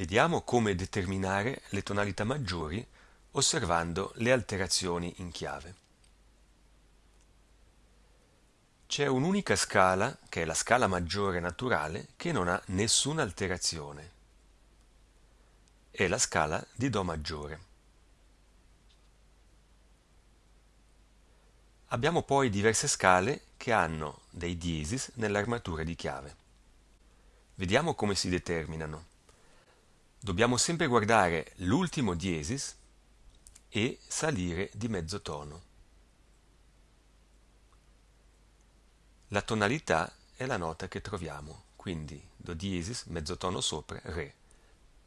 Vediamo come determinare le tonalità maggiori osservando le alterazioni in chiave. C'è un'unica scala, che è la scala maggiore naturale, che non ha nessuna alterazione. È la scala di Do maggiore. Abbiamo poi diverse scale che hanno dei diesis nell'armatura di chiave. Vediamo come si determinano. Dobbiamo sempre guardare l'ultimo diesis e salire di mezzo tono. La tonalità è la nota che troviamo, quindi Do diesis, mezzo tono sopra, Re.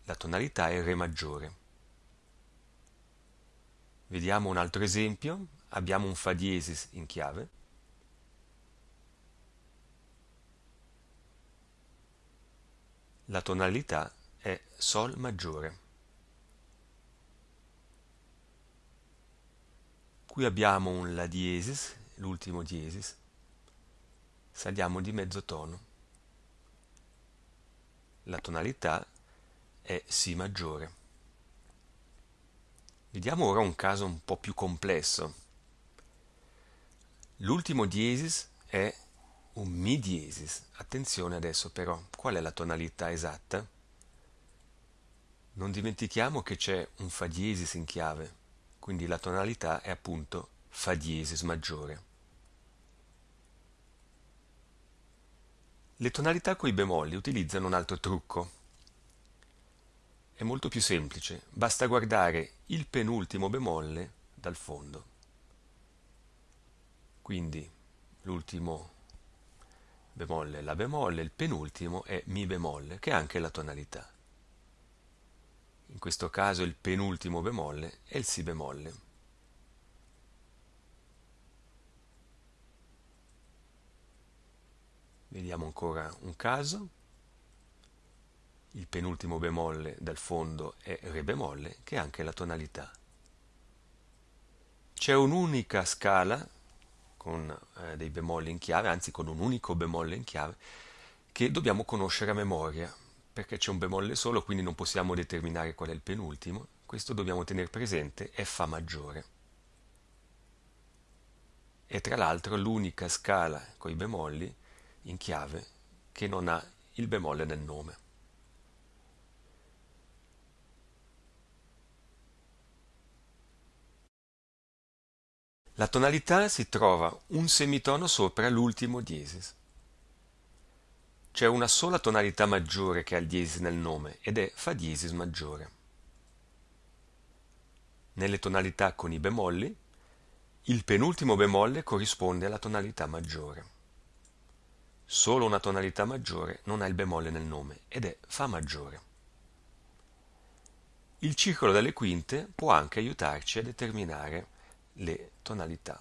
La tonalità è Re maggiore. Vediamo un altro esempio, abbiamo un Fa diesis in chiave, la tonalità è Sol maggiore. Qui abbiamo un La diesis, l'ultimo diesis, saliamo di mezzo tono. La tonalità è Si maggiore. Vediamo ora un caso un po' più complesso. L'ultimo diesis è un Mi diesis. Attenzione adesso però, qual è la tonalità esatta? Non dimentichiamo che c'è un Fa diesis in chiave, quindi la tonalità è appunto Fa diesis maggiore. Le tonalità coi bemolli utilizzano un altro trucco. È molto più semplice, basta guardare il penultimo bemolle dal fondo. Quindi l'ultimo bemolle è La bemolle, il penultimo è Mi bemolle, che è anche la tonalità. In questo caso il penultimo bemolle è il Si bemolle. Vediamo ancora un caso. Il penultimo bemolle dal fondo è Re bemolle, che è anche la tonalità. C'è un'unica scala con eh, dei bemolli in chiave, anzi con un unico bemolle in chiave, che dobbiamo conoscere a memoria, perché c'è un bemolle solo, quindi non possiamo determinare qual è il penultimo. Questo dobbiamo tenere presente, è Fa maggiore. E tra l'altro l'unica scala con i bemolli in chiave che non ha il bemolle nel nome. La tonalità si trova un semitono sopra l'ultimo diesis. C'è una sola tonalità maggiore che ha il diesis nel nome ed è Fa diesis maggiore. Nelle tonalità con i bemolli, il penultimo bemolle corrisponde alla tonalità maggiore. Solo una tonalità maggiore non ha il bemolle nel nome ed è Fa maggiore. Il circolo delle quinte può anche aiutarci a determinare le tonalità